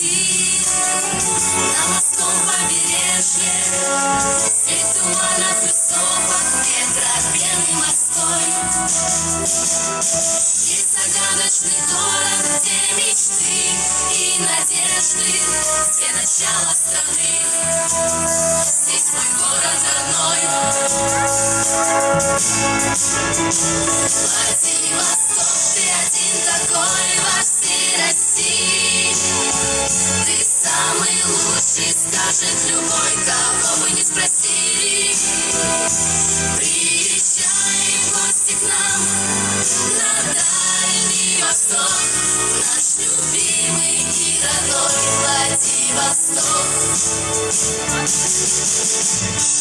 пути на морском побережье. Сеть туманов и сопок, метропен морской. И загадочный город, где мечты и надежды, где начало страны. Здесь мой город родной. Лучший, скажет любой, кого бы не спросили. Приезжай в гости к нам на Дальний Восток, наш любимый и родной Владивосток.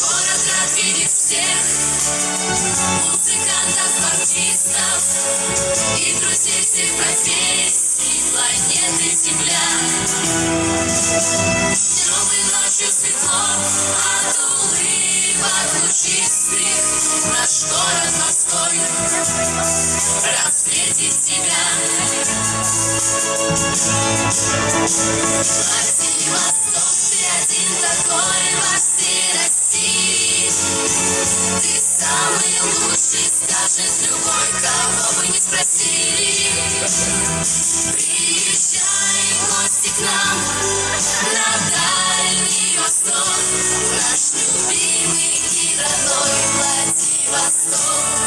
Город рад видеть всех, музыкантов, артистов и друзей всех профессий планеты Земля. Днем ночью светло от улыбок лучистых наш город морской рад встретить тебя. Самый лучший, скажет любой, кого бы не спросили. Приезжай в гости к нам на Дальний Восток, наш любимый и родной. Владивосток,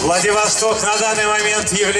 Владивосток. На данный момент является...